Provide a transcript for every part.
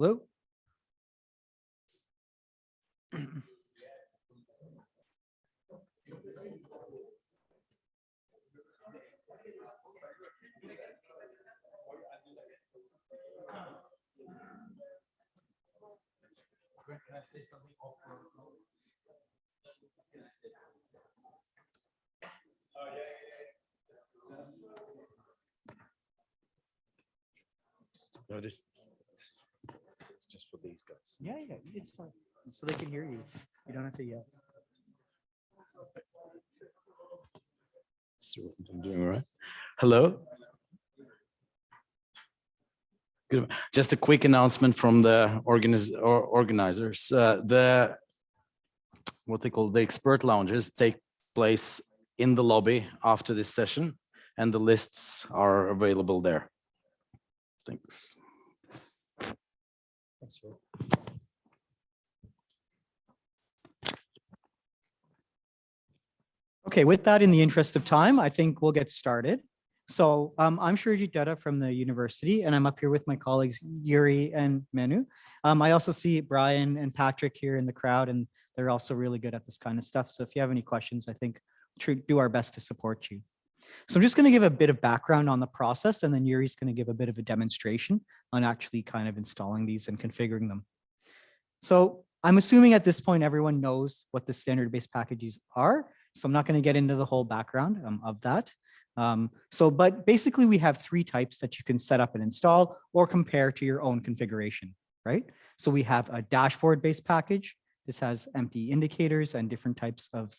Hello? Can I say something off protocol? No, this. Just for these guys. Yeah, yeah, it's fine. So they can hear you. You don't have to yell. So I'm doing all right. Hello. Good. Just a quick announcement from the organiz or organizers. Uh, the what they call the expert lounges take place in the lobby after this session, and the lists are available there. Thanks. Okay, with that, in the interest of time, I think we'll get started. So um, I'm Shurajit Dutta from the university, and I'm up here with my colleagues Yuri and Manu. Um, I also see Brian and Patrick here in the crowd, and they're also really good at this kind of stuff. So if you have any questions, I think do our best to support you. So I'm just going to give a bit of background on the process, and then Yuri's going to give a bit of a demonstration on actually kind of installing these and configuring them. So I'm assuming at this point, everyone knows what the standard-based packages are. So I'm not going to get into the whole background um, of that. Um, so, but basically we have three types that you can set up and install or compare to your own configuration, right? So we have a dashboard-based package. This has empty indicators and different types of,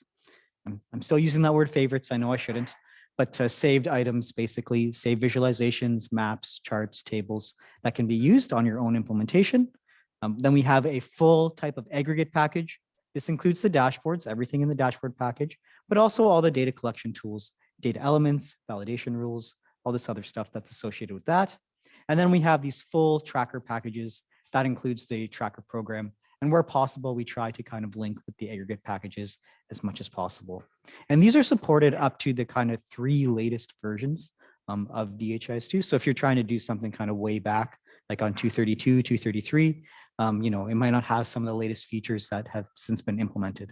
I'm, I'm still using that word favorites. I know I shouldn't, but uh, saved items, basically save visualizations, maps, charts, tables that can be used on your own implementation. Um, then we have a full type of aggregate package. This includes the dashboards, everything in the dashboard package, but also all the data collection tools, data elements, validation rules, all this other stuff that's associated with that. And then we have these full tracker packages that includes the tracker program. And where possible, we try to kind of link with the aggregate packages as much as possible. And these are supported up to the kind of three latest versions um, of DHIS2. So if you're trying to do something kind of way back, like on 232, 233, um, you know, it might not have some of the latest features that have since been implemented.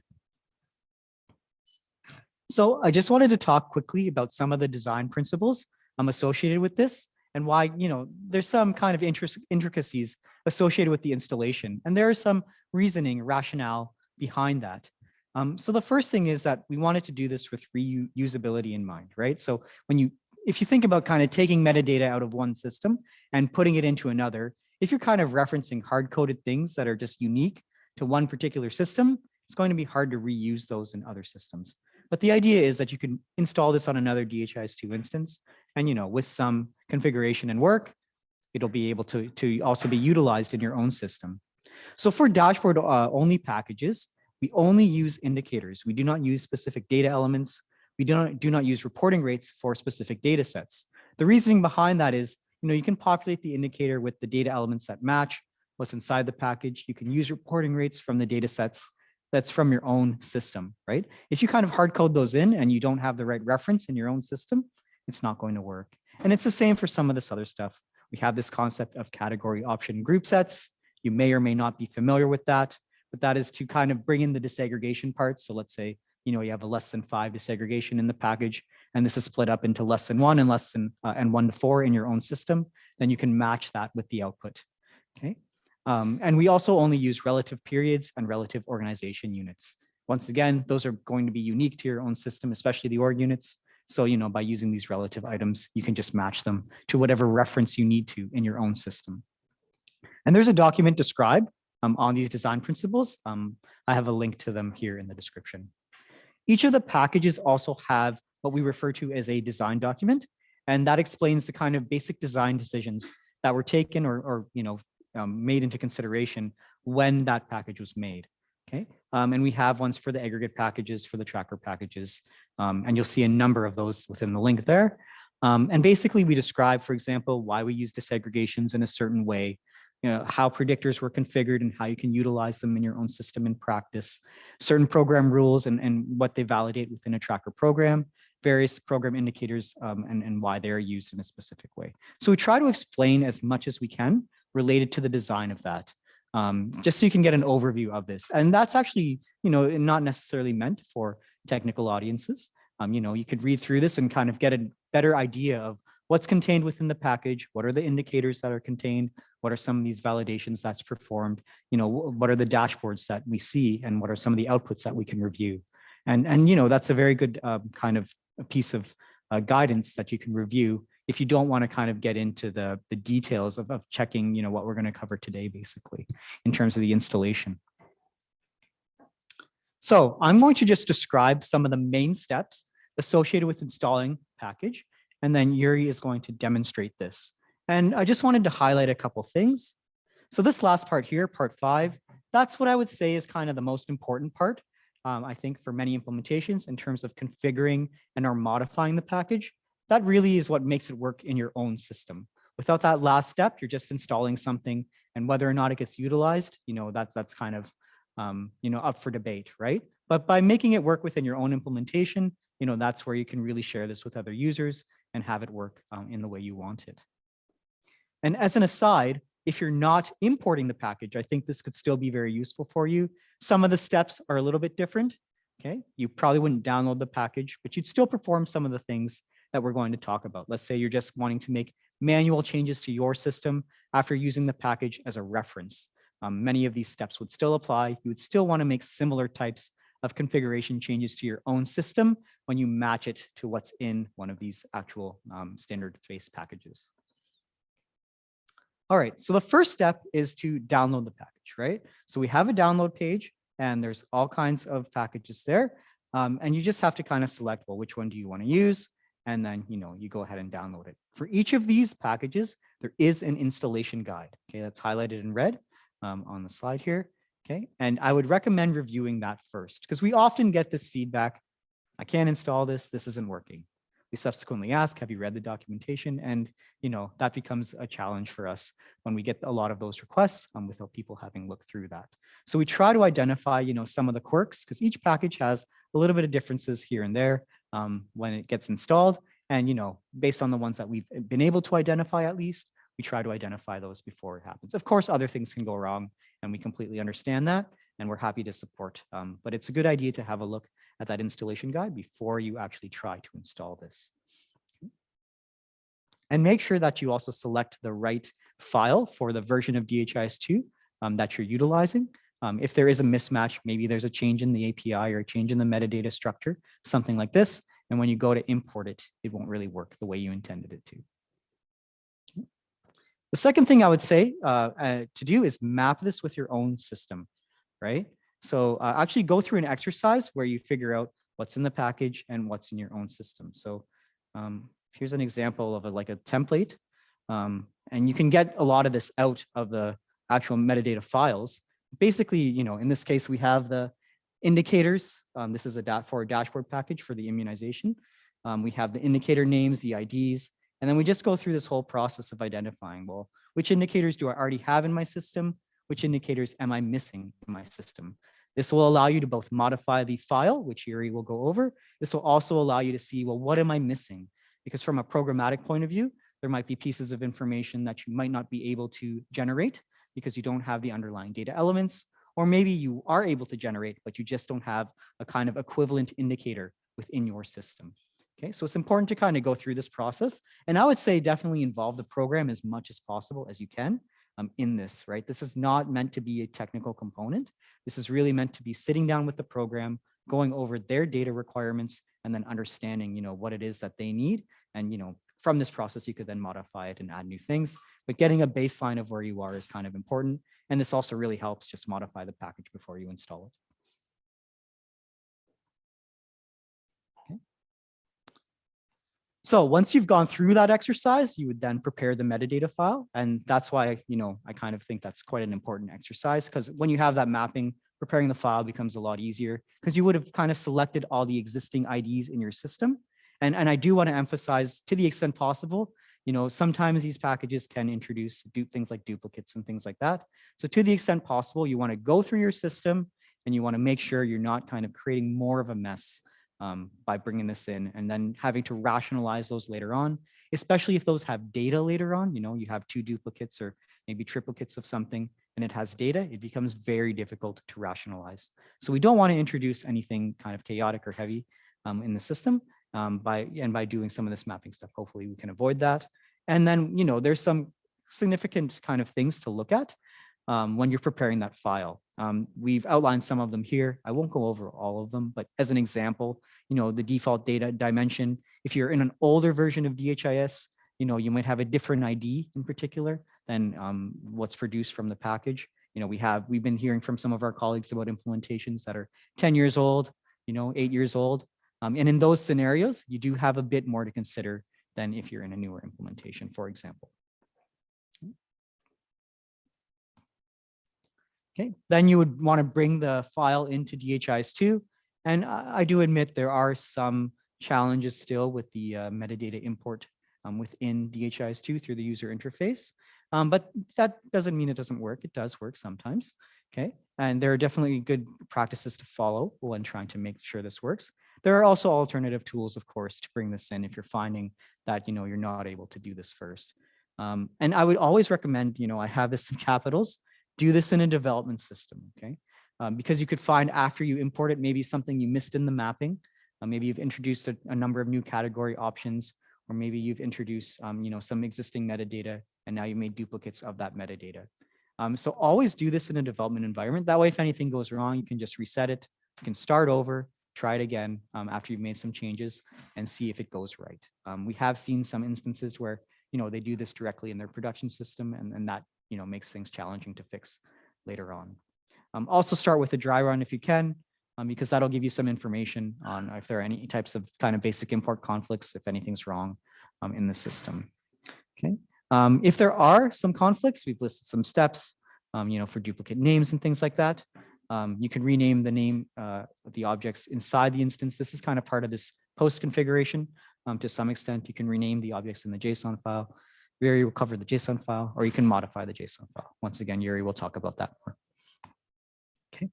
So I just wanted to talk quickly about some of the design principles um, associated with this and why, you know, there's some kind of interest, intricacies associated with the installation. And there is some reasoning, rationale behind that. Um, so the first thing is that we wanted to do this with reusability in mind, right? So when you, if you think about kind of taking metadata out of one system and putting it into another, if you're kind of referencing hard-coded things that are just unique to one particular system, it's going to be hard to reuse those in other systems. But the idea is that you can install this on another DHIS2 instance, and you know, with some configuration and work, it'll be able to, to also be utilized in your own system. So for dashboard uh, only packages, we only use indicators. We do not use specific data elements. We do not, do not use reporting rates for specific data sets. The reasoning behind that is, you know, you can populate the indicator with the data elements that match what's inside the package. You can use reporting rates from the data sets that's from your own system, right? If you kind of hard code those in and you don't have the right reference in your own system, it's not going to work. And it's the same for some of this other stuff. We have this concept of category option group sets. You may or may not be familiar with that, but that is to kind of bring in the disaggregation parts. So let's say, you know, you have a less than five disaggregation in the package, and this is split up into less than one and less than uh, and one to four in your own system. Then you can match that with the output. Okay. Um, and we also only use relative periods and relative organization units. Once again, those are going to be unique to your own system, especially the org units. So, you know, by using these relative items, you can just match them to whatever reference you need to in your own system. And there's a document described um, on these design principles. Um, I have a link to them here in the description. Each of the packages also have what we refer to as a design document, and that explains the kind of basic design decisions that were taken or, or you know, um, made into consideration when that package was made. Okay, um, and we have ones for the aggregate packages, for the tracker packages, um, and you'll see a number of those within the link there. Um, and basically, we describe, for example, why we use disaggregations in a certain way, you know, how predictors were configured and how you can utilize them in your own system in practice, certain program rules and, and what they validate within a tracker program, various program indicators um, and, and why they're used in a specific way. So we try to explain as much as we can related to the design of that. Um, just so you can get an overview of this. And that's actually, you know, not necessarily meant for technical audiences. Um, you know, you could read through this and kind of get a better idea of what's contained within the package, what are the indicators that are contained, what are some of these validations that's performed, you know, what are the dashboards that we see and what are some of the outputs that we can review. And, and you know, that's a very good um, kind of piece of uh, guidance that you can review if you don't want to kind of get into the, the details of, of checking, you know, what we're going to cover today, basically, in terms of the installation. So I'm going to just describe some of the main steps associated with installing package, and then Yuri is going to demonstrate this. And I just wanted to highlight a couple things. So this last part here, part five, that's what I would say is kind of the most important part. um, I think for many implementations in terms of configuring and or modifying the package, that really is what makes it work in your own system. Without that last step, you're just installing something and whether or not it gets utilized, you know, that's that's kind of, um, you know, up for debate, right? But by making it work within your own implementation, you know, that's where you can really share this with other users and have it work um, in the way you want it. And as an aside, if you're not importing the package, I think this could still be very useful for you. Some of the steps are a little bit different. Okay, you probably wouldn't download the package, but you'd still perform some of the things that we're going to talk about. Let's say you're just wanting to make manual changes to your system after using the package as a reference. Um, many of these steps would still apply. You would still want to make similar types of configuration changes to your own system when you match it to what's in one of these actual um, standard-based packages. All right, so the first step is to download the package, right? So we have a download page and there's all kinds of packages there. Um, and you just have to kind of select, well, which one do you want to use? And then, you know, you go ahead and download it. For each of these packages, there is an installation guide. Okay, that's highlighted in red um, on the slide here. Okay, and I would recommend reviewing that first because we often get this feedback. I can't install this. This isn't working. We subsequently ask, have you read the documentation? And, you know, that becomes a challenge for us when we get a lot of those requests um, without people having looked through that. So we try to identify, you know, some of the quirks because each package has a little bit of differences here and there um, when it gets installed. And, you know, based on the ones that we've been able to identify at least, we try to identify those before it happens. Of course, other things can go wrong and we completely understand that and we're happy to support. Um, but it's a good idea to have a look at that installation guide before you actually try to install this. And make sure that you also select the right file for the version of DHIS2 um, that you're utilizing. Um, if there is a mismatch, maybe there's a change in the API or a change in the metadata structure, something like this. And when you go to import it, it won't really work the way you intended it to. The second thing I would say uh, uh, to do is map this with your own system, right? So uh, actually go through an exercise where you figure out what's in the package and what's in your own system. So um, here's an example of a, like a template. Um, and you can get a lot of this out of the actual metadata files. Basically, you know, in this case, we have the indicators. Um, this is a dot for a dashboard package for the immunization. Um, we have the indicator names, the IDs, and then we just go through this whole process of identifying, well, which indicators do I already have in my system? Which indicators am I missing in my system? This will allow you to both modify the file, which Yuri will go over. This will also allow you to see, well, what am I missing? Because from a programmatic point of view, there might be pieces of information that you might not be able to generate because you don't have the underlying data elements, or maybe you are able to generate, but you just don't have a kind of equivalent indicator within your system. Okay, so it's important to kind of go through this process. And I would say definitely involve the program as much as possible as you can um, in this, right? This is not meant to be a technical component. This is really meant to be sitting down with the program, going over their data requirements, and then understanding, you know, what it is that they need. And, you know, from this process, you could then modify it and add new things. But getting a baseline of where you are is kind of important. And this also really helps just modify the package before you install it. So once you've gone through that exercise, you would then prepare the metadata file. And that's why, you know, I kind of think that's quite an important exercise because when you have that mapping, preparing the file becomes a lot easier because you would have kind of selected all the existing IDs in your system. And, and I do want to emphasize to the extent possible, you know, sometimes these packages can introduce do things like duplicates and things like that. So to the extent possible, you want to go through your system and you want to make sure you're not kind of creating more of a mess um, by bringing this in and then having to rationalize those later on, especially if those have data later on, you know, you have two duplicates or maybe triplicates of something, and it has data, it becomes very difficult to rationalize. So we don't want to introduce anything kind of chaotic or heavy um, in the system um, by and by doing some of this mapping stuff. Hopefully we can avoid that. And then, you know, there's some significant kind of things to look at um, when you're preparing that file. Um, we've outlined some of them here. I won't go over all of them, but as an example, you know, the default data dimension, if you're in an older version of DHIS, you know, you might have a different ID in particular than um, what's produced from the package. You know, we have, we've been hearing from some of our colleagues about implementations that are 10 years old, you know, eight years old. Um, and in those scenarios, you do have a bit more to consider than if you're in a newer implementation, for example. Okay, then you would want to bring the file into DHIS2. And I I do admit there are some challenges still with the uh, metadata import um, within DHIS2 through the user interface. Um, but that doesn't mean it doesn't work. It does work sometimes. Okay, and there are definitely good practices to follow when trying to make sure this works. There are also alternative tools, of course, to bring this in if you're finding that you know you're not able to do this first. Um, and I would always recommend, you know, I have this in capitals, do this in a development system, okay? Um, because you could find after you import it, maybe something you missed in the mapping. Uh, maybe you've introduced a, a number of new category options, or maybe you've introduced, um, you know, some existing metadata, and now you made duplicates of that metadata. Um, so always do this in a development environment. That way, if anything goes wrong, you can just reset it. You can start over, try it again um, after you've made some changes and see if it goes right. Um, we have seen some instances where, you know, they do this directly in their production system and, and that, you know, makes things challenging to fix later on. Um, also start with a dry run if you can, um, because that'll give you some information on if there are any types of kind of basic import conflicts, if anything's wrong um, in the system. Okay. Um, if there are some conflicts, we've listed some steps, um, you know, for duplicate names and things like that. Um, you can rename the name uh, the objects inside the instance. This is kind of part of this post configuration. To some extent, you can rename the objects in the JSON file. Yuri will cover the JSON file, or you can modify the JSON file. Once again, Yuri will talk about that more. Okay.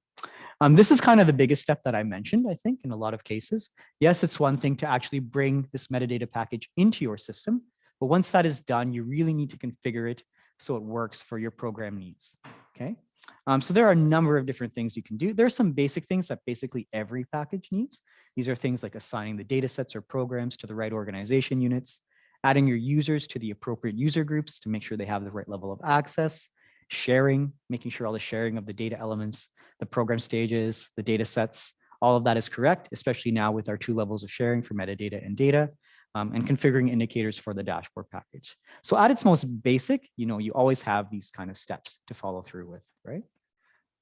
Um, this is kind of the biggest step that I mentioned, I think, in a lot of cases. Yes, it's one thing to actually bring this metadata package into your system, but once that is done, you really need to configure it so it works for your program needs. Okay. Um, so there are a number of different things you can do. There are some basic things that basically every package needs. These are things like assigning the data sets or programs to the right organization units, adding your users to the appropriate user groups to make sure they have the right level of access, sharing, making sure all the sharing of the data elements, the program stages, the data sets, all of that is correct, especially now with our two levels of sharing for metadata and data, um, and configuring indicators for the dashboard package. So at its most basic, you know, you always have these kind of steps to follow through with, right?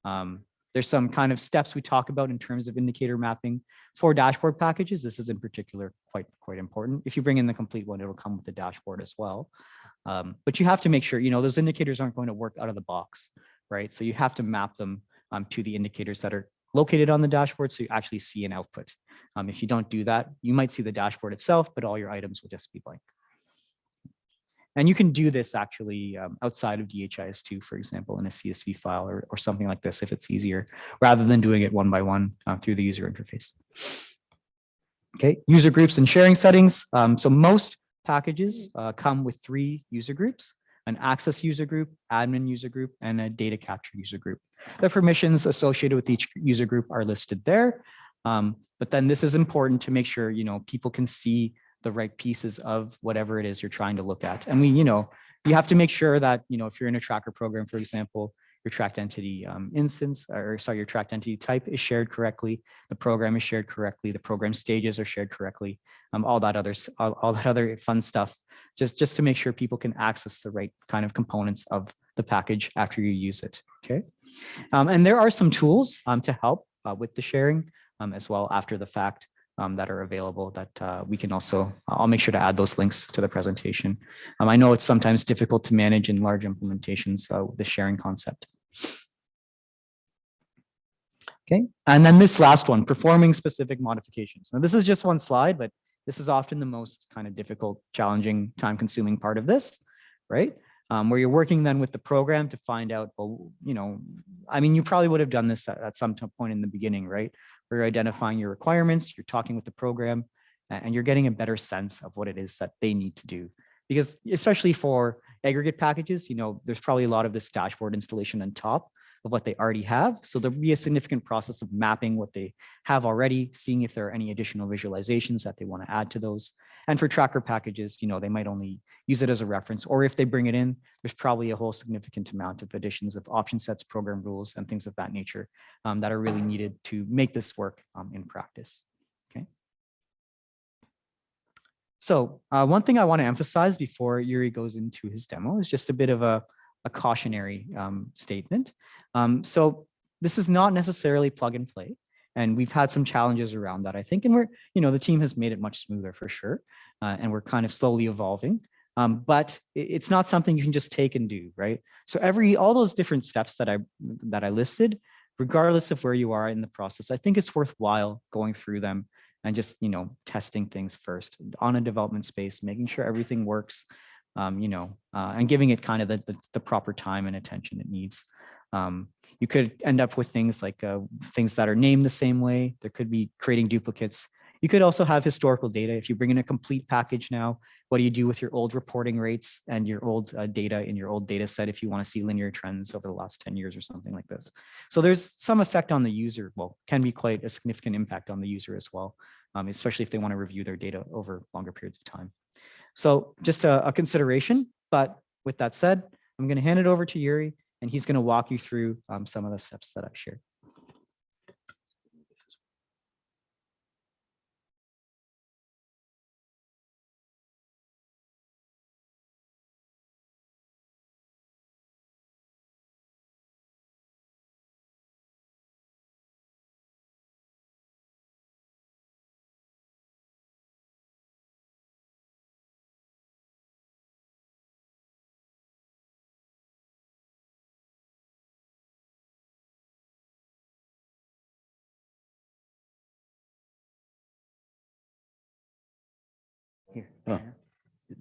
Um, there's some kind of steps we talk about in terms of indicator mapping for dashboard packages. This is in particular quite, quite important. If you bring in the complete one, it'll come with the dashboard as well. Um, but you have to make sure, you know, those indicators aren't going to work out of the box, right? So you have to map them um, to the indicators that are located on the dashboard so you actually see an output. Um, if you don't do that, you might see the dashboard itself, but all your items will just be blank. And you can do this actually um, outside of DHIS2, for example, in a CSV file or, or something like this if it's easier, rather than doing it one by one uh, through the user interface. Okay, user groups and sharing settings. Um, so most packages uh, come with three user groups, an access user group, admin user group, and a data capture user group. The permissions associated with each user group are listed there. Um, but then this is important to make sure, you know, people can see the right pieces of whatever it is you're trying to look at. And we, you know, you have to make sure that, you know, if you're in a tracker program, for example, your tracked entity um, instance, or sorry, your tracked entity type is shared correctly. The program is shared correctly. The program stages are shared correctly. Um, all that other all, all that other fun stuff, just, just to make sure people can access the right kind of components of the package after you use it. Okay. Um, and there are some tools um, to help uh, with the sharing um, as well after the fact um, that are available that uh, we can also, I'll make sure to add those links to the presentation. Um, I know it's sometimes difficult to manage in large implementations, uh, the sharing concept. Okay, and then this last one, performing specific modifications. Now this is just one slide, but this is often the most kind of difficult, challenging, time consuming part of this, right? Um, where you're working then with the program to find out, well, you know, I mean, you probably would have done this at, at some point in the beginning, right? Where you're identifying your requirements, you're talking with the program, and you're getting a better sense of what it is that they need to do. Because especially for aggregate packages, you know, there's probably a lot of this dashboard installation on top of what they already have. So there'll be a significant process of mapping what they have already, seeing if there are any additional visualizations that they want to add to those. And for tracker packages, you know, they might only use it as a reference, or if they bring it in, there's probably a whole significant amount of additions of option sets, program rules, and things of that nature um, that are really needed to make this work um, in practice. Okay. So uh, one thing I want to emphasize before Yuri goes into his demo is just a bit of a, a cautionary um, statement. Um, so this is not necessarily plug and play. And we've had some challenges around that, I think, and we're, you know, the team has made it much smoother for sure. Uh, and we're kind of slowly evolving. Um, but it's not something you can just take and do, right? So every, all those different steps that I, that I listed, regardless of where you are in the process, I think it's worthwhile going through them and just, you know, testing things first on a development space, making sure everything works, um, you know, uh, and giving it kind of the, the, the proper time and attention it needs. Um, you could end up with things like uh, things that are named the same way. There could be creating duplicates. You could also have historical data. If you bring in a complete package now, what do you do with your old reporting rates and your old uh, data in your old data set if you want to see linear trends over the last 10 years or something like this? So there's some effect on the user, well, can be quite a significant impact on the user as well, um, especially if they want to review their data over longer periods of time. So just a, a consideration, but with that said, I'm going to hand it over to Yuri and he's going to walk you through um, some of the steps that I shared.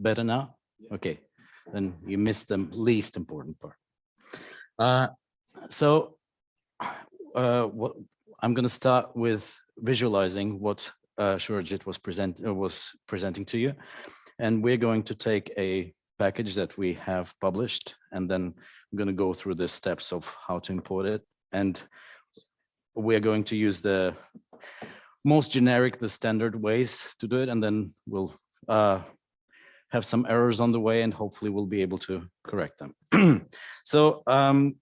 Better now? Okay, then you missed the least important part. Uh, so uh, what I'm going to start with visualizing what uh, Shurajit was present uh, was presenting to you, and we're going to take a package that we have published, and then I'm going to go through the steps of how to import it, and we're going to use the most generic, the standard ways to do it, and then we'll uh, have some errors on the way and hopefully we'll be able to correct them. so um,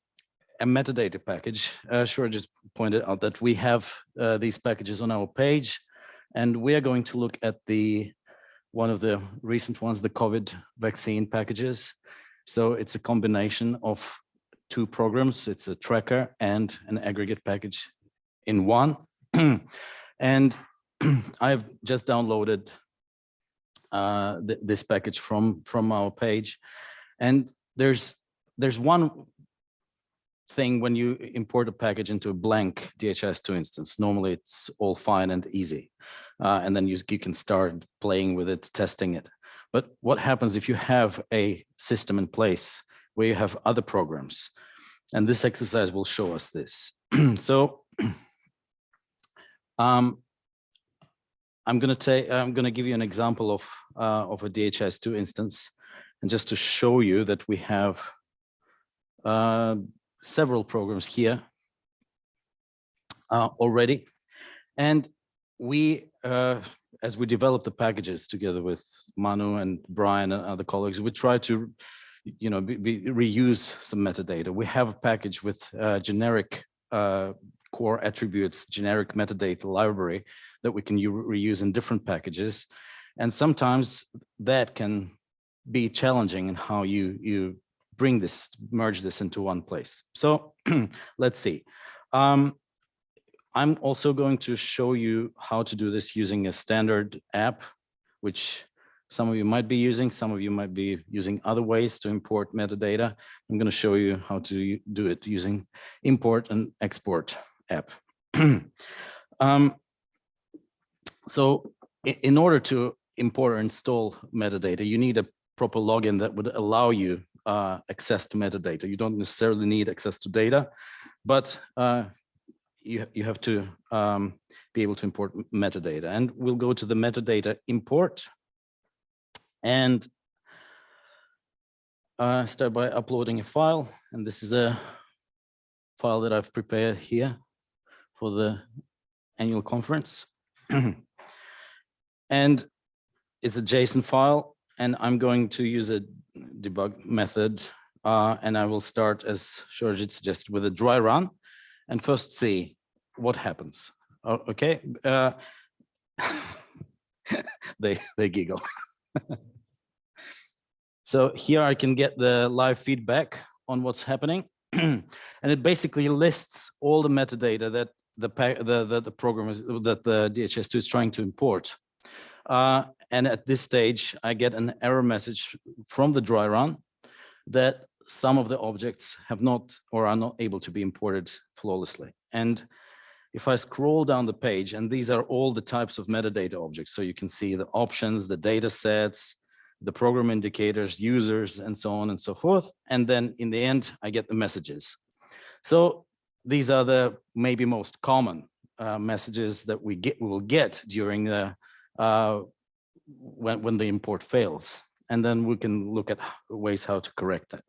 a metadata package, uh, Shurajit pointed out that we have uh, these packages on our page and we are going to look at the one of the recent ones, the COVID vaccine packages. So it's a combination of two programs. It's a tracker and an aggregate package in one. and I've just downloaded uh, th this package from from our page. And there's there's one thing when you import a package into a blank DHIS2 instance. Normally it's all fine and easy. Uh, and then you, you can start playing with it, testing it. But what happens if you have a system in place where you have other programs? And this exercise will show us this. so um, I'm going to take, I'm going to give you an example of, uh, of a DHIS2 instance. And just to show you that we have uh, several programs here uh, already. And we, uh, as we develop the packages together with Manu and Brian and other colleagues, we try to, you know, be, be, reuse some metadata. We have a package with uh, generic uh, core attributes, generic metadata library that we can reuse in different packages. And sometimes that can be challenging in how you, you bring this, merge this into one place. So let's see. Um, I'm also going to show you how to do this using a standard app, which some of you might be using, some of you might be using other ways to import metadata. I'm going to show you how to do it using import and export app. um, so in order to import or install metadata, you need a proper login that would allow you uh, access to metadata. You don't necessarily need access to data, but uh, you, you have to um, be able to import metadata. And we'll go to the metadata import. And uh, start by uploading a file, and this is a file that I've prepared here for the annual conference. And it's a JSON file, and I'm going to use a debug method, uh, and I will start, as Shurajit suggested, with a dry run, and first see what happens. O- Okay, uh, they they giggle. so here I can get the live feedback on what's happening, and it basically lists all the metadata that the the the, the program is that the DHIS2 is trying to import. Uh, and at this stage, I get an error message from the dry run that some of the objects have not or are not able to be imported flawlessly. And if I scroll down the page, and these are all the types of metadata objects, so you can see the options, the data sets, the program indicators, users, and so on and so forth. And then in the end, I get the messages. So these are the maybe most common uh, messages that we get, we will get during the uh, when, when the import fails. And then we can look at ways how to correct that.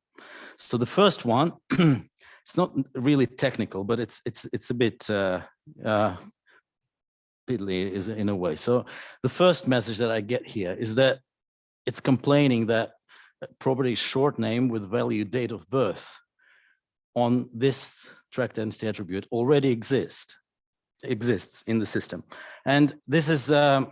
So the first one, it's not really technical, but it's it's it's a bit uh, uh, is in a way. So the first message that I get here is that it's complaining that property short name with value date of birth on this tracked entity attribute already exist exists in the system. And this is um,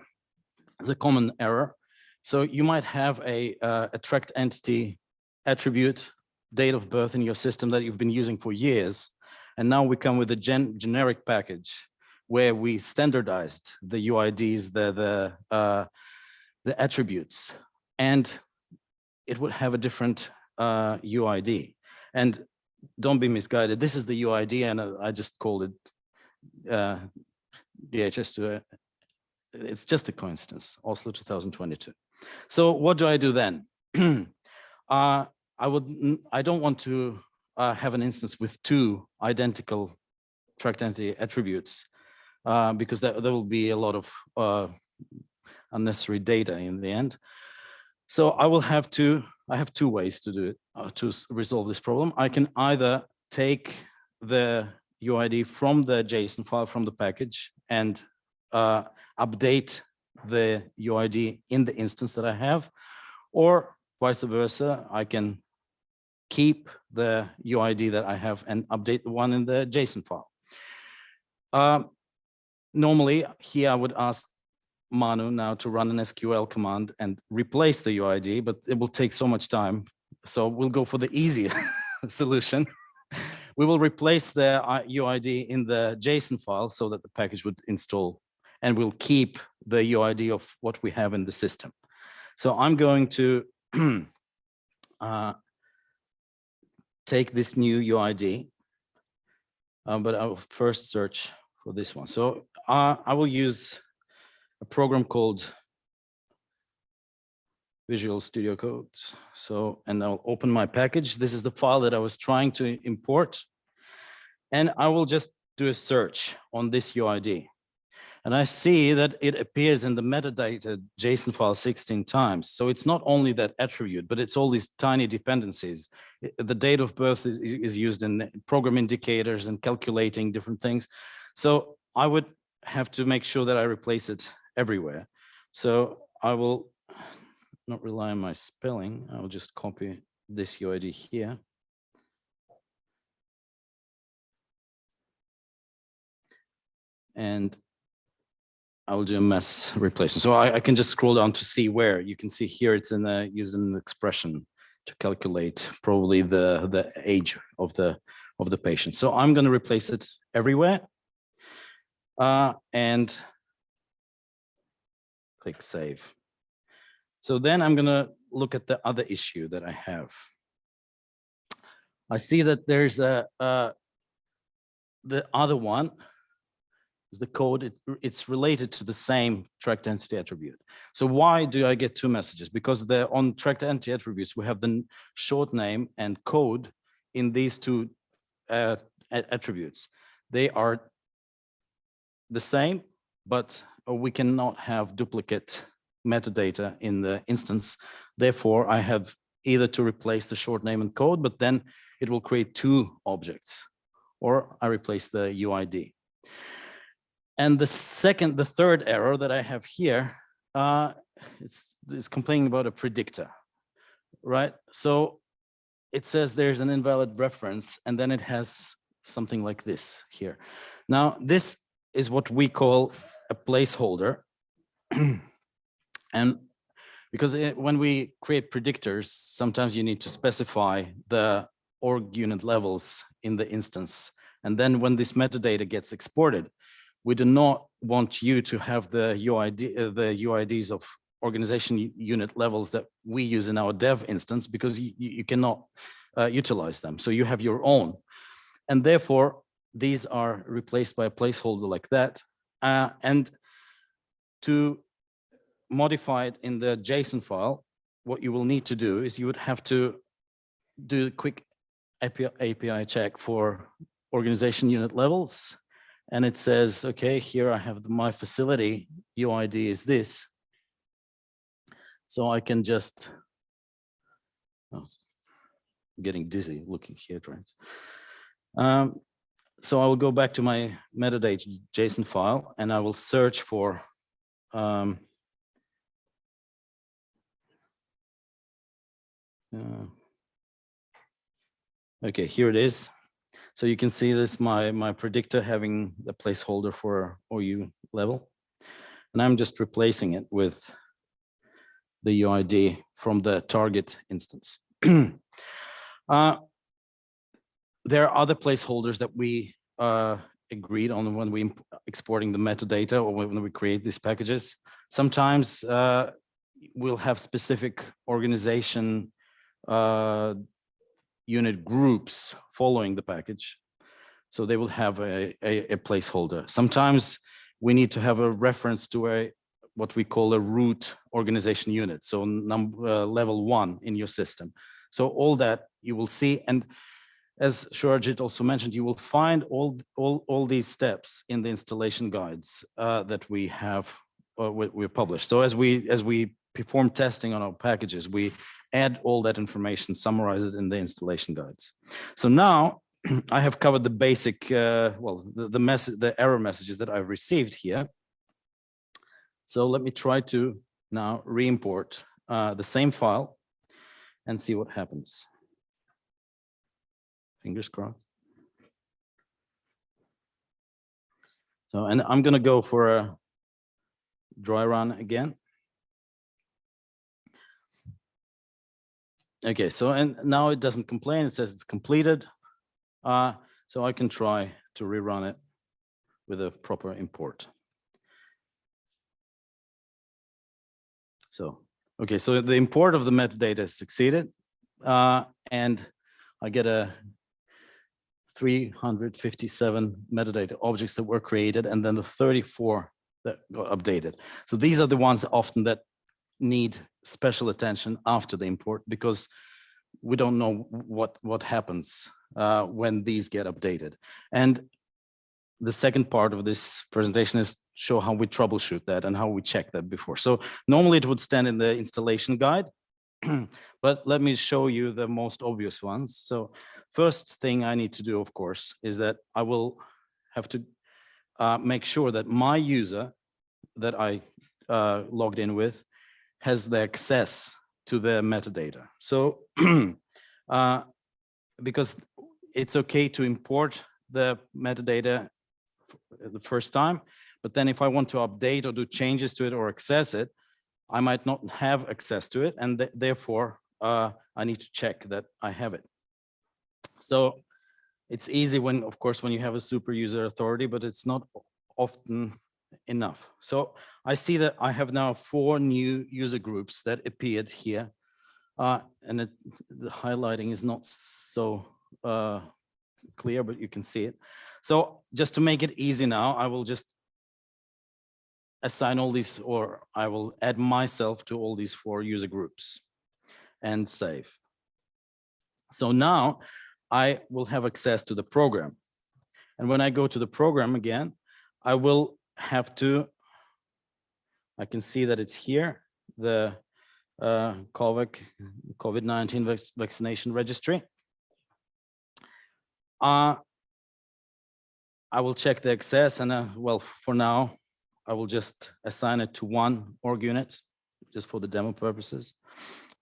a common error. So you might have a, uh, a entity attribute, date of birth in your system that you've been using for years. And now we come with a gen generic package where we standardized the UIDs, the, the, uh, the attributes, and it would have a different uh, UID. And don't be misguided. This is the UID, and uh, I just called it uh, DHIS2 it's just a coincidence, Oslo 2022. So what do I do then? uh, I would, I don't want to uh, have an instance with two identical tracked entity attributes uh, because there, there will be a lot of uh, unnecessary data in the end. So I will have to, I have two ways to do it, uh, to resolve this problem. I can either take the UID from the JSON file from the package and uh, update the UID in the instance that I have, or vice versa, I can keep the UID that I have and update the one in the JSON file. Um, Normally, here I would ask Manu now to run an SQL command and replace the UID, but it will take so much time. So we'll go for the easy solution. We will replace the uh, UID in the JSON file so that the package would install and we'll keep the UID of what we have in the system. So I'm going to uh, take this new UID, uh, but I will first search for this one. So uh, I will use a program called Visual Studio Code. So, and I'll open my package. This is the file that I was trying to import. And I will just do a search on this UID. And I see that it appears in the metadata JSON file 16 times. So it's not only that attribute, but it's all these tiny dependencies. The date of birth is, is used in program indicators and calculating different things. So I would have to make sure that I replace it everywhere. So I will not rely on my spelling. I'll just copy this UID here. And I will do a mass replacement. So I, I can just scroll down to see where. You can see here it's in the using an expression to calculate probably the the age of the of the patient. So I'm going to replace it everywhere. Uh, and click save. So then I'm going to look at the other issue that I have. I see that there's a, uh, the other one is the code, it- it's related to the same tracked entity attribute. So why do I get two messages? Because the on tracked entity attributes, we have the short name and code in these two uh, attributes. They are the same, but uh, we cannot have duplicate metadata in the instance. Therefore, I have either to replace the short name and code, but then it will create two objects, or I replace the UID. And the second, the third error that I have here, uh, it's, it's complaining about a predictor, right? So it says there's an invalid reference, and then it has something like this here. Now, this is what we call a placeholder. And because it- when we create predictors, sometimes you need to specify the org unit levels in the instance. And then when this metadata gets exported, we do not want you to have the UID, uh, the UIDs of organization unit levels that we use in our dev instance because you, you cannot uh, utilize them. So you have your own. And therefore, these are replaced by a placeholder like that. Uh, and to modify it in the JSON file, what you will need to do is you would have to do a quick API, API check for organization unit levels. And it says, okay, here I have the- my facility UID is this. So I can just, oh, getting dizzy looking here, right? Um, so I will go back to my metadata JSON file and I will search for um, uh, Okay, here it is. So you can see this, my, my predictor having the placeholder for OU level. And I'm just replacing it with the UID from the target instance. Uh, There are other placeholders that we uh, agreed on when we exporting the metadata or when we create these packages. Sometimes uh, we'll have specific organization uh, unit groups following the package. So they will have a, a, a placeholder. Sometimes we need to have a reference to a, what we call a root organization unit. So number, uh, level one in your system. So all that you will see. And as Shurajit also mentioned, you will find all, all, all these steps in the installation guides uh, that we have, uh, we, we published. So as we, as we perform testing on our packages, we add all that information, summarize it in the installation guides. So now I have covered the basic, uh, well, the, the message, the error messages that I've received here. So let me try to now re-import uh, the same file and see what happens. Fingers crossed. So, and I'm gonna go for a dry run again. Okay, so and now it doesn't complain, it says it's completed. Uh, so I can try to rerun it with a proper import. So, okay, so the import of the metadata succeeded. Uh, and I get a 357 metadata objects that were created and then the 34 that got updated. So these are the ones often that need special attention after the import because we don't know what what happens uh, when these get updated. And the second part of this presentation is show how we troubleshoot that and how we check that before. So normally it would stand in the installation guide, but let me show you the most obvious ones. So first thing I need to do, of course, is that I will have to uh, make sure that my user that I uh, logged in with has the access to the metadata. So uh, because it's okay to import the metadata the first time, but then if I want to update or do changes to it or access it, I might not have access to it and th- therefore uh, I need to check that I have it. So it's easy when, of course, when you have a super user authority, but it's not often enough. So I see that I have now four new user groups that appeared here. Uh, and it, the highlighting is not so uh, clear, but you can see it. So just to make it easy now, I will just assign all these, or I will add myself to all these four user groups and save. So now I will have access to the program. And when I go to the program again, I will have to, I can see that it's here, the uh, COVID, COVID-19 vac- vaccination registry. Uh, I will check the access and, uh, well, for now, I will just assign it to one org unit, just for the demo purposes,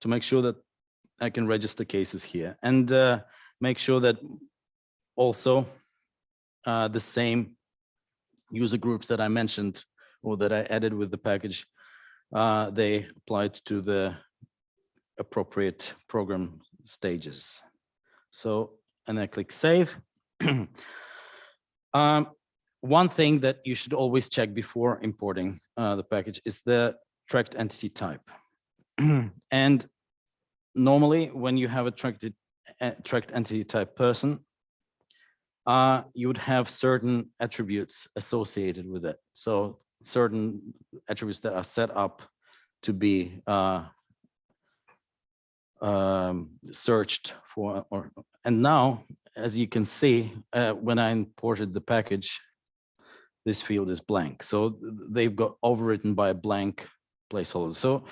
to make sure that I can register cases here and uh, make sure that also uh, the same user groups that I mentioned or that I added with the package, uh, they applied to the appropriate program stages. So, and I click save. Um, one thing that you should always check before importing uh, the package is the tracked entity type. And normally when you have a tracked, uh, tracked entity type person, uh, you would have certain attributes associated with it. So certain attributes that are set up to be uh, um, searched for, or, and now, as you can see, uh, when I imported the package, this field is blank. So they've got overwritten by a blank placeholder. So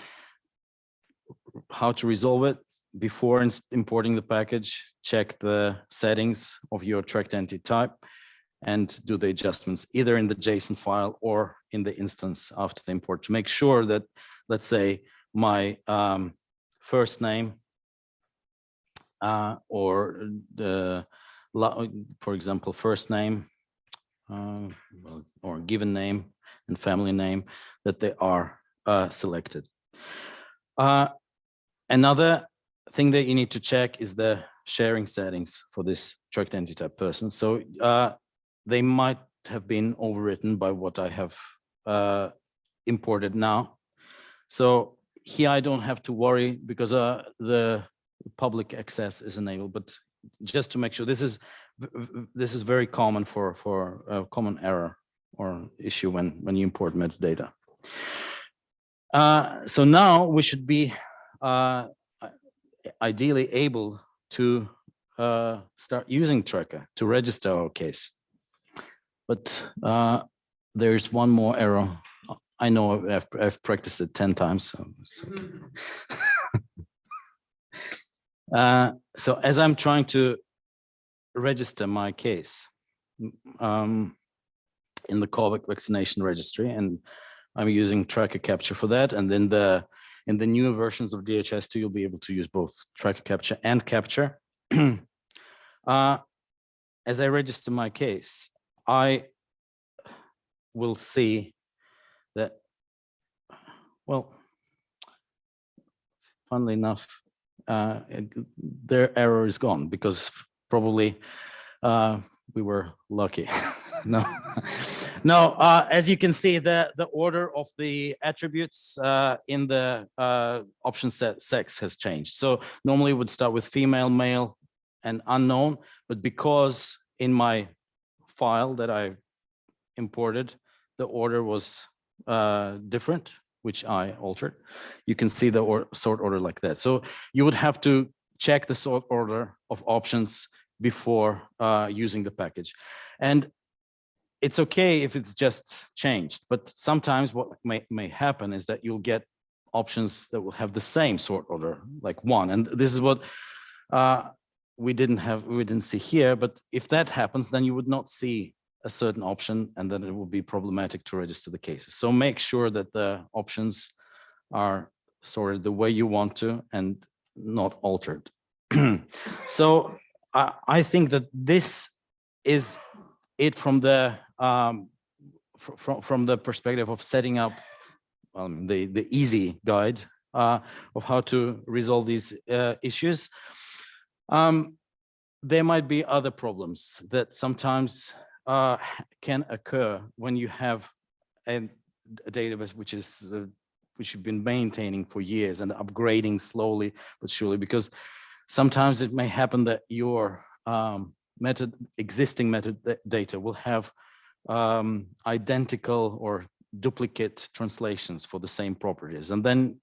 how to resolve it? Before importing the package, check the settings of your tracked entity type and do the adjustments either in the JSON file or in the instance after the import to make sure that, let's say, my um, first name uh, or the, for example, first name uh, or given name and family name that they are uh, selected. Uh, Another thing that you need to check is the sharing settings for this tracked entity type person. So uh, they might have been overwritten by what I have uh, imported now. So here I don't have to worry because uh, the public access is enabled, but just to make sure this is this is very common for for a common error or issue when when you import metadata. Uh, so now we should be uh, ideally able to uh, start using Tracker to register our case. But uh, there's one more error. I know I've, I've practiced it 10 times. So, so. Uh, so as I'm trying to register my case um, in the COVID vaccination registry, and I'm using tracker capture for that, and then the in the newer versions of DHIS2, you'll be able to use both tracker capture and capture. uh, as I register my case, I will see that, well, funnily enough, uh, their error is gone because probably uh, we were lucky. no, no. Uh, as you can see, the the order of the attributes uh, in the uh, option set sex has changed. So normally would start with female, male, and unknown, but because in my file that I imported, the order was uh, different, which I altered. You can see the or sort order like that. So you would have to check the sort order of options before uh, using the package. And it's okay if it's just changed, but sometimes what may, may happen is that you'll get options that will have the same sort order, like one. And this is what uh, we didn't have, we didn't see here, but if that happens, then you would not see a certain option and then it will be problematic to register the cases. So make sure that the options are sorted the way you want to and not altered. so I, I think that this is it from the um, from from the perspective of setting up um, the the easy guide uh, of how to resolve these uh, issues. Um, there might be other problems that sometimes uh, can occur when you have a, a database which is uh, which you've been maintaining for years and upgrading slowly but surely because sometimes it may happen that your um, method existing metadata will have um, identical or duplicate translations for the same properties and then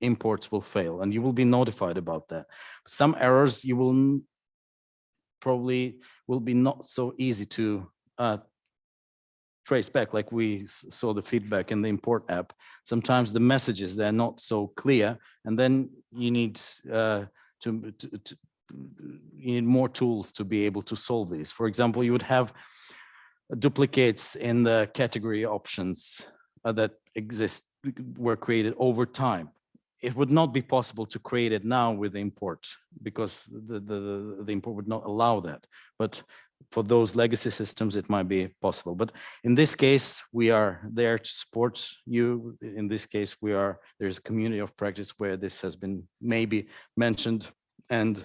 imports will fail and you will be notified about that some errors you will probably will be not so easy to uh, trace back, like we saw the feedback in the import app. Sometimes the messages, they're not so clear, and then you need uh, to, to- you need more tools to be able to solve these. For example, you would have duplicates in the category options uh, that exist, were created over time. It would not be possible to create it now with the import because the, the, the import would not allow that. But for those legacy systems, it might be possible. But in this case, we are there to support you. In this case, we are, there's a community of practice where this has been maybe mentioned. And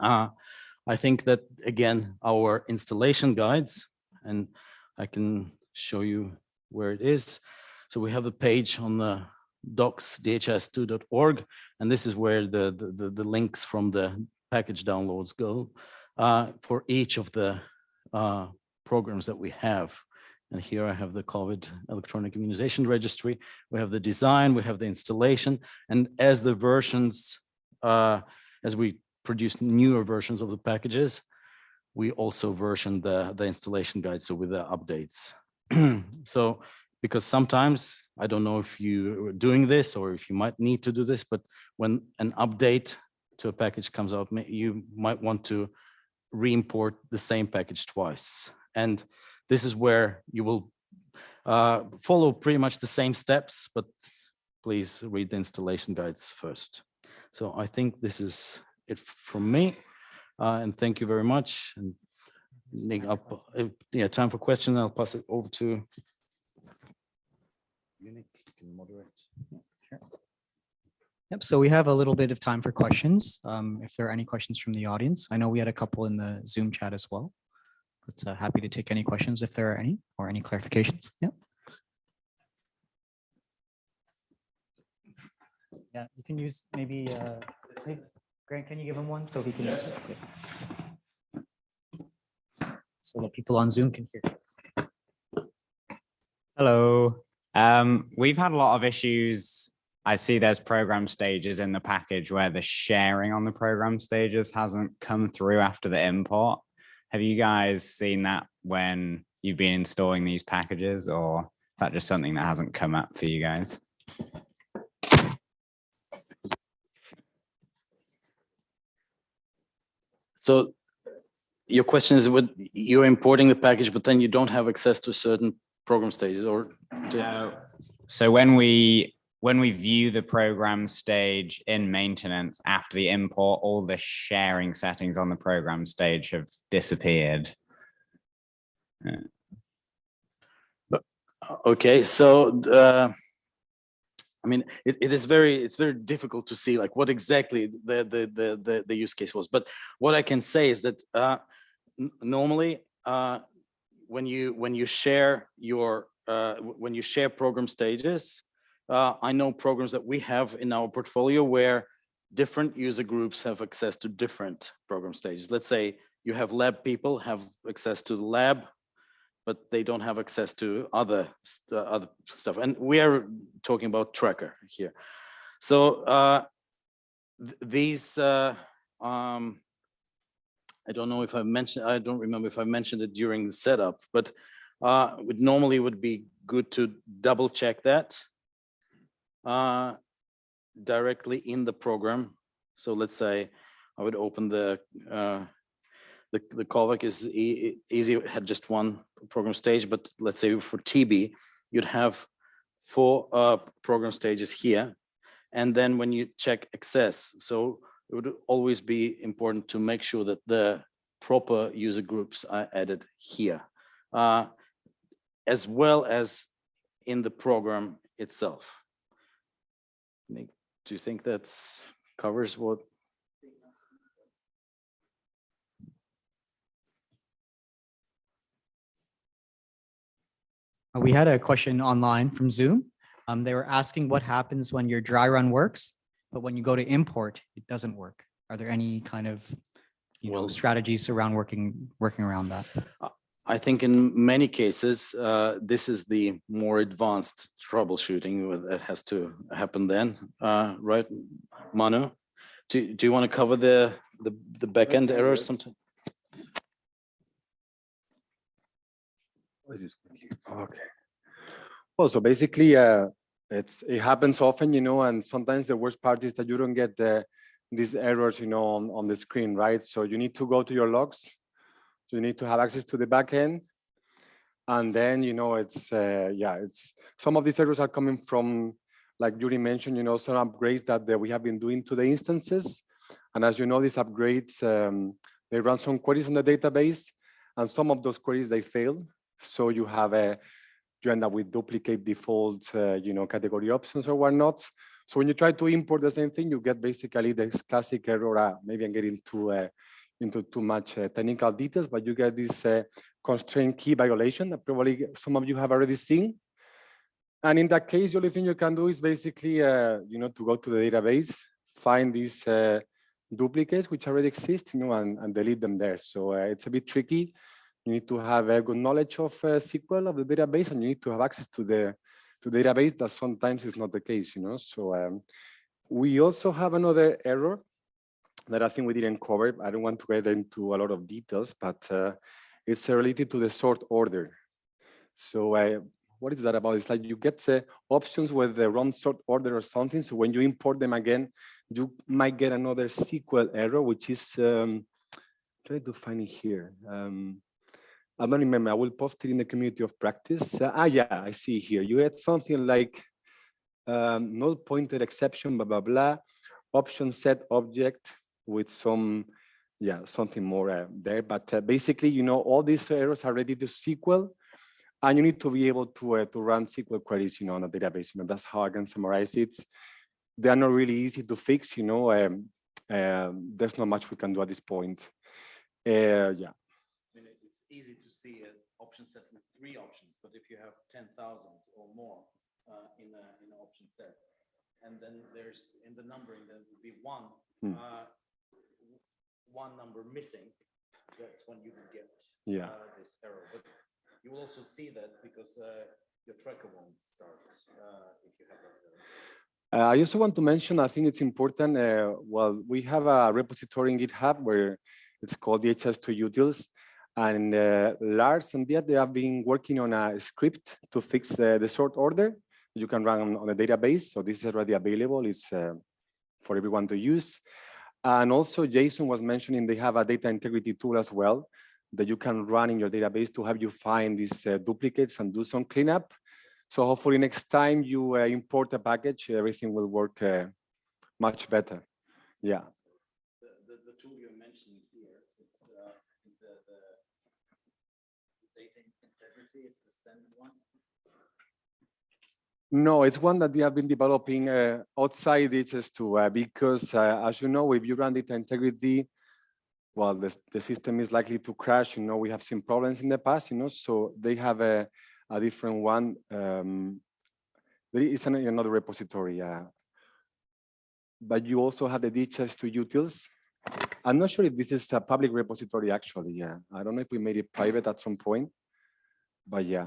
uh, I think that, again, our installation guides, and I can show you where it is. So we have a page on the docs dhis2.org, and this is where the, the, the, the links from the package downloads go uh, for each of the uh, programs that we have. And here I have the COVID electronic immunization registry. We have the design, we have the installation, and as the versions, uh, as we produce newer versions of the packages, we also version the, the installation guide, so with the updates. So, because sometimes, I don't know if you are doing this or if you might need to do this, but when an update to a package comes out, you might want to re-import the same package twice. And this is where you will uh, follow pretty much the same steps, but please read the installation guides first. So I think this is it from me. Uh, and thank you very much. And Nick, up, uh, yeah, time for questions. I'll pass it over to. you, Nick. You can moderate. Yep, so we have a little bit of time for questions. Um, if there are any questions from the audience, I know we had a couple in the Zoom chat as well. But uh, happy to take any questions if there are any or any clarifications. Yep. Yeah, you can use maybe, uh, hey, Grant, can you give him one so he can answer? So that people on Zoom can hear. Hello. Um, we've had a lot of issues. I see there's program stages in the package where the sharing on the program stages hasn't come through after the import. Have you guys seen that when you've been installing these packages or is that just something that hasn't come up for you guys? So your question is what you're importing the package, but then you don't have access to certain program stages or. So when we, when we view the program stage in maintenance after the import, all the sharing settings on the program stage have disappeared. Okay, so uh, I mean, it, it is very, it's very difficult to see like what exactly the, the, the, the, the use case was. But what I can say is that uh, normally, uh, when you, when you share your, uh, when you share program stages, uh, I know programs that we have in our portfolio where different user groups have access to different program stages. Let's say you have lab people have access to the lab but they don't have access to other uh, other stuff. And we are talking about tracker here. So uh, th- these, uh, um, I don't know if I mentioned, I don't remember if I mentioned it during the setup, but uh, normally would be good to double check that uh, directly in the program. So let's say I would open the uh, the, the callback is e- easy, had just one program stage, but let's say for TB, you'd have four uh, program stages here. And then when you check access, so it would always be important to make sure that the proper user groups are added here, uh, as well as in the program itself. Do you think that's covers what? We had a question online from Zoom. Um, they were asking what happens when your dry run works, but when you go to import, it doesn't work. Are there any kind of, you know, strategies around working, working around that? I think in many cases, uh, this is the more advanced troubleshooting that has to happen then, uh, right? Manu, do, do you want to cover the, the, the backend errors yes. Okay. Well, so basically, uh, it's, it happens often, you know, and sometimes the worst part is that you don't get the, these errors, you know, on, on the screen, right? So you need to go to your logs. So you need to have access to the backend. And then, you know, it's, uh, yeah, it's, some of these errors are coming from, like Yuri mentioned, you know, some upgrades that, that we have been doing to the instances. And as you know, these upgrades, um, they run some queries on the database and some of those queries, they fail. So you have a, you end up with duplicate default, uh, you know, category options or whatnot. So when you try to import the same thing, you get basically this classic error. Uh, maybe I'm getting too uh, into too much uh, technical details, but you get this uh, constraint key violation that probably some of you have already seen. And in that case, the only thing you can do is basically, uh, you know, to go to the database, find these uh, duplicates which already exist, you know, and, and delete them there. So it's a bit tricky. You need to have a good knowledge of uh, SQL of the database, and you need to have access to the to the database. That sometimes is not the case, you know. So um, we also have another error that I think we didn't cover. I don't want to get into a lot of details, but uh, it's related to the sort order. So uh, what is that about? It's like you get uh, options with the wrong sort order or something. So when you import them again, you might get another SQL error, which is, um, try to find it here. Um, I don't remember, I will post it in the community of practice. Uh, ah, yeah, I see here. You had something like um, null pointer exception, blah, blah, blah, option set object with some, yeah, something more uh, there. But uh, basically, you know, all these errors are ready to SQL and you need to be able to, uh, to run SQL queries, you know, on a database. You know, that's how I can summarize it. They are not really easy to fix, you know, um, um, there's not much we can do at this point. Uh, yeah. Easy to see an option set with three options, but if you have ten thousand or more uh, in a, in an option set, and then there's in the numbering, there would be one, Hmm. uh, one number missing, that's when you would get Yeah. uh, this error. But you will also see that because uh, your tracker won't start uh, if you have that error. Uh, I also want to mention, I think it's important, uh, well, we have a repository in GitHub where it's called DHIS2 utils. And uh, Lars and Beat, they have been working on a script to fix uh, the sort order. You can run on, a database. So this is already available. It's uh, for everyone to use. And also Jason was mentioning they have a data integrity tool as well that you can run in your database to have you find these uh, duplicates and do some cleanup. So hopefully next time you uh, import a package, everything will work uh, much better. Yeah. The, the, the tool you're mentioning here, it's uh, the, the data the standard one. No, it's one that they have been developing uh, outside DHIS2 uh, because uh, as you know, if you run data integrity, well, the, the system is likely to crash. You know, we have seen problems in the past, you know, so they have a, a different one. Um, there is an, another repository. Uh, but you also have the DHIS2 utils. I'm not sure if this is a public repository actually. Yeah, I don't know if we made it private at some point, but yeah.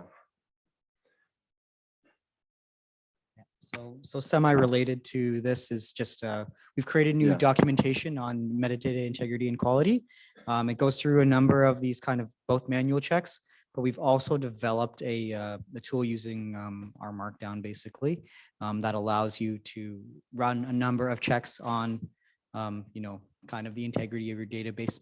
So, so semi-related to this is just, uh, we've created new Yeah. documentation on metadata integrity and quality. Um, it goes through a number of these kind of both manual checks, but we've also developed a, uh, a tool using, um, R Markdown basically, um, that allows you to run a number of checks on, um, you know, kind of the integrity of your database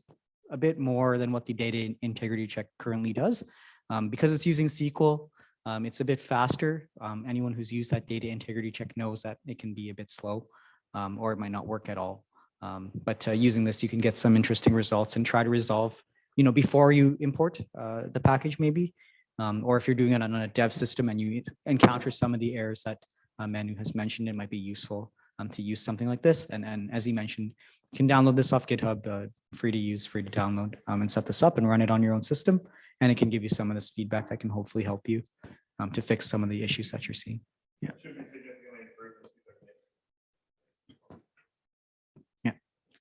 a bit more than what the data integrity check currently does. Um, because it's using SQL, um, it's a bit faster. Um, anyone who's used that data integrity check knows that it can be a bit slow um, or it might not work at all. Um, but uh, using this, you can get some interesting results and try to resolve, you know, before you import uh, the package maybe. Um, or if you're doing it on a dev system and you encounter some of the errors that uh, Manu has mentioned, it might be useful to use something like this. And, and as he mentioned, you can download this off GitHub, uh, free to use, free to download and set this up and run it on your own system. And it can give you some of this feedback that can hopefully help you um, to fix some of the issues that you're seeing. Yeah. Yeah.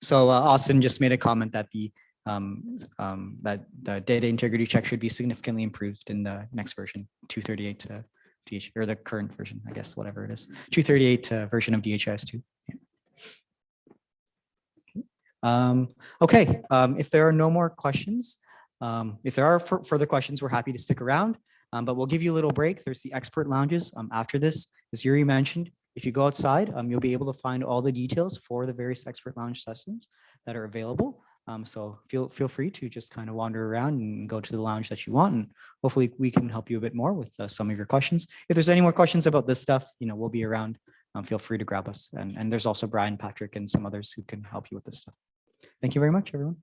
So uh, Austin just made a comment that the um, um, that the data integrity check should be significantly improved in the next version, 238 to DH or the current version, I guess, whatever it is, 238 uh, version of DHIS2. Yeah. Um, okay, um, if there are no more questions, um, if there are further questions, we're happy to stick around. Um, but we'll give you a little break. There's the expert lounges um, after this. As Yuri mentioned, if you go outside, um, you'll be able to find all the details for the various expert lounge sessions that are available. Um, so feel feel free to just kind of wander around and go to the lounge that you want, and hopefully we can help you a bit more with uh, some of your questions. If there's any more questions about this stuff, you know, we'll be around. Um, feel free to grab us, and and there's also Brian, Patrick, and some others who can help you with this stuff. Thank you very much, everyone.